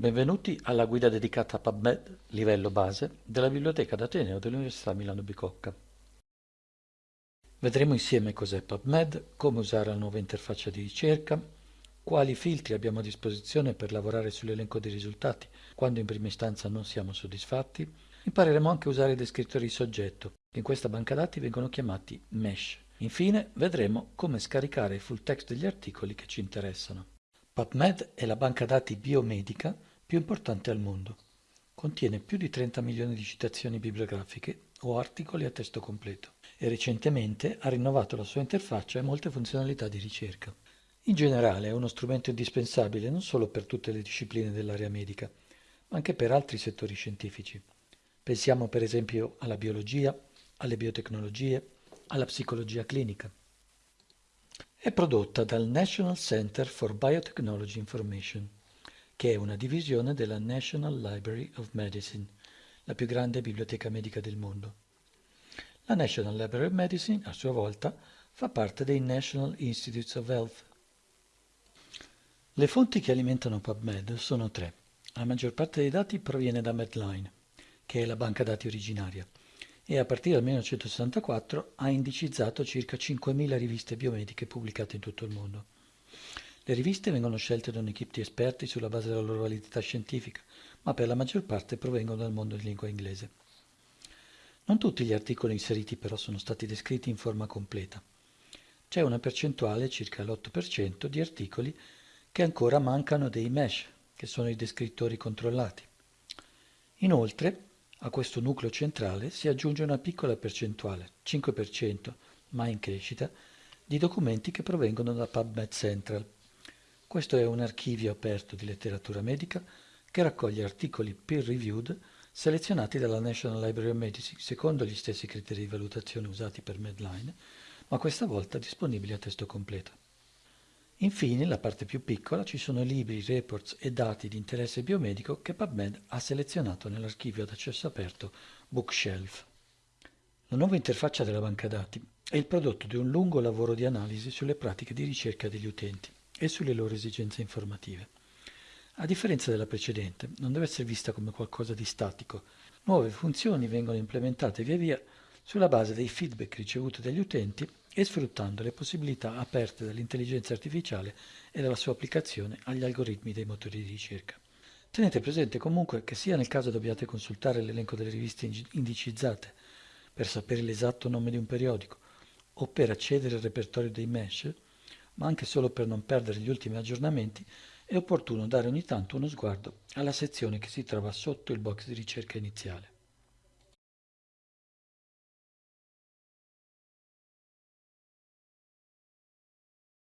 Benvenuti alla guida dedicata a PubMed, livello base, della Biblioteca d'Ateneo dell'Università Milano Bicocca. Vedremo insieme cos'è PubMed, come usare la nuova interfaccia di ricerca, quali filtri abbiamo a disposizione per lavorare sull'elenco dei risultati quando in prima istanza non siamo soddisfatti. Impareremo anche a usare i descrittori di soggetto, che in questa banca dati vengono chiamati mesh. Infine vedremo come scaricare il full text degli articoli che ci interessano. PubMed è la banca dati biomedica più importante al mondo. Contiene più di 30 milioni di citazioni bibliografiche o articoli a testo completo e recentemente ha rinnovato la sua interfaccia e molte funzionalità di ricerca. In generale è uno strumento indispensabile non solo per tutte le discipline dell'area medica, ma anche per altri settori scientifici. Pensiamo per esempio alla biologia, alle biotecnologie, alla psicologia clinica. È prodotta dal National Center for Biotechnology Information, che è una divisione della National Library of Medicine, la più grande biblioteca medica del mondo. La National Library of Medicine, a sua volta, fa parte dei National Institutes of Health. Le fonti che alimentano PubMed sono tre. La maggior parte dei dati proviene da Medline, che è la banca dati originaria, e a partire dal 1964 ha indicizzato circa 5.000 riviste biomediche pubblicate in tutto il mondo. Le riviste vengono scelte da un'equipe di esperti sulla base della loro validità scientifica, ma per la maggior parte provengono dal mondo di lingua inglese. Non tutti gli articoli inseriti però sono stati descritti in forma completa. C'è una percentuale, circa l'8%, di articoli che ancora mancano dei mesh, che sono i descrittori controllati. Inoltre, a questo nucleo centrale si aggiunge una piccola percentuale, 5%, ma in crescita, di documenti che provengono da PubMed Central. Questo è un archivio aperto di letteratura medica che raccoglie articoli peer-reviewed selezionati dalla National Library of Medicine secondo gli stessi criteri di valutazione usati per Medline, ma questa volta disponibili a testo completo. Infine, la parte più piccola, ci sono libri, reports e dati di interesse biomedico che PubMed ha selezionato nell'archivio ad accesso aperto Bookshelf. La nuova interfaccia della banca dati è il prodotto di un lungo lavoro di analisi sulle pratiche di ricerca degli utenti e sulle loro esigenze informative. A differenza della precedente, non deve essere vista come qualcosa di statico. Nuove funzioni vengono implementate via via sulla base dei feedback ricevuti dagli utenti e sfruttando le possibilità aperte dall'intelligenza artificiale e dalla sua applicazione agli algoritmi dei motori di ricerca. Tenete presente comunque che sia nel caso dobbiate consultare l'elenco delle riviste indicizzate per sapere l'esatto nome di un periodico o per accedere al repertorio dei mesh, ma anche solo per non perdere gli ultimi aggiornamenti, è opportuno dare ogni tanto uno sguardo alla sezione che si trova sotto il box di ricerca iniziale.